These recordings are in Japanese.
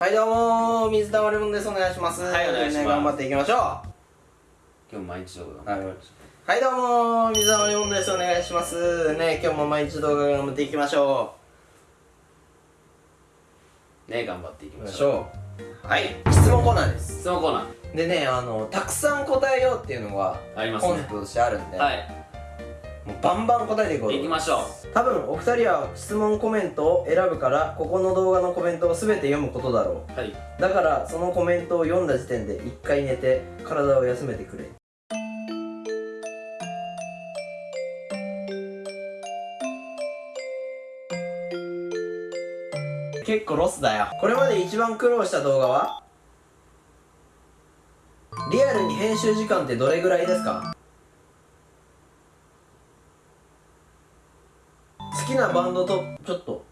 はいどうも水溜りボンです。お願いします。はいお願いします。ね頑張っていきましょう。は今日毎日動画い。はいどうも水溜りボンです。お願いします。ね今日も毎日動画頑張っていきましょね頑張っていきう。ましょう。うはい。質問コーナーです。質問コーナー。でねあのたくさん答えようっていうのがありますね。コンセプトとしてあるんで、はいもうバンバン答えていこうと。行きましょ多分お二人は質問コメントを選ぶからここの動画のコメントを全て読むことだろう。はい、うだからそのコメントを読んだ時点で一回寝て体を休めてくれ。結構ロスだよ。これまで一番苦労した動画は？リアルに編集時間ってどれぐらいですか？きなバンドとちょっと。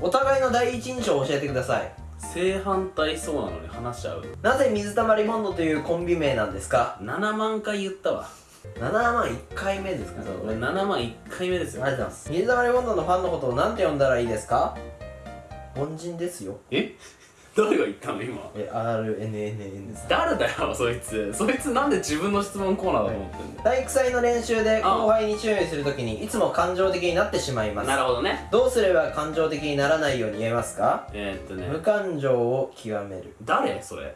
お互いの第一印象を教えてください。正反対そうなのに話しちゃう。なぜ水溜りボンドというコンビ名なんですか？7万回言ったわ。7万1回目ですか？そう俺7万1回目ですよ。ありがとうございます。水溜りボンドのファンのことを何て呼んだらいいですか？凡人ですよ。え？誰が言ったの今？え RNNN さん。誰だよそいつ。そいつなんで自分の質問コーナーだと思ってんだよ体育祭の練習で後輩に注意するときにいつも感情的になってしまいます。なるほどね。どうすれば感情的にならないように言えますか？えー、っとね。無感情を極める。誰？それ。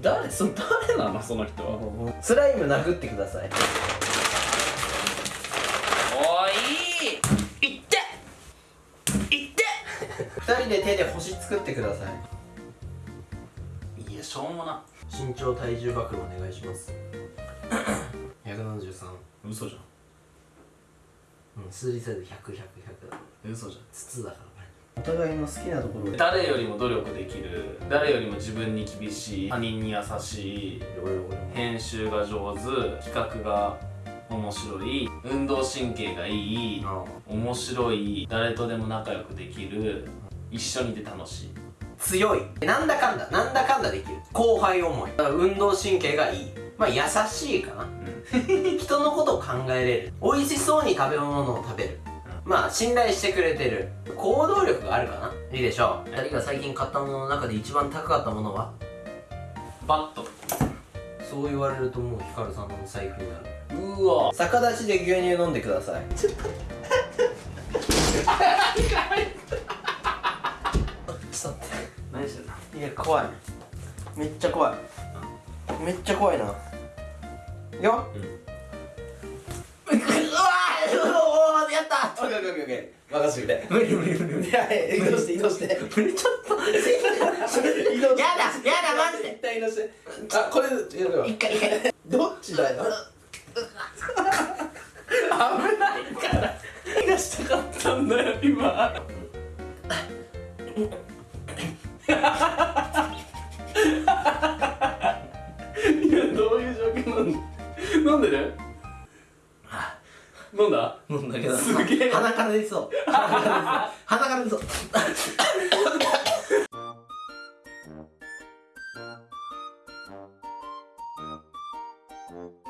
誰？その誰なの？その人は。スライム殴ってください。おい。いって。いって。2人で手で星作ってくださいいやしょうもな。身長体重暴露お願いします。173嘘じゃうん数字サイズ100100だ。ん嘘じゃん。筒だからね。お互いの好きなところで誰よりも努力できる。誰よりも自分に厳しい。他人に優しい。編集が上手。企画が面白い。運動神経がいい。あ。面白い。誰とでも仲良くできる。一緒にいて楽しい強い。なんだかんだなんだかんだできる。後輩思い。だから運動神経がいい。まあ優しいかな。人のことを考えれる。美味しそうに食べ物を食べる。まあ信頼してくれてる。行動力があるかな。いいでしょう。2人が最近買ったものの中で一番高かったものは？バット。そう言われるともうヒカルさんの財布になる。うわ。逆立ちで牛乳飲んでください。ちょっとっと待何してんの？いや怖い。めっちゃ怖い。めっちゃ怖いな。よ。うん。うわーやった。オッケーオッケーオッケー。任せてくれ。無理無理無理無理。移動して移動して。無理ちょっと。移動やだやだマジで一旦移動して。あこれやるよ一回一回。どっちだよ？危ないから。何がしたかったんだよ今いやどういう状況なんなんでね？る飲んだ？飲んだけど。すげえ。鼻から出そう。鼻から出そう。Thank う。